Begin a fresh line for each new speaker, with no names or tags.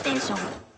has.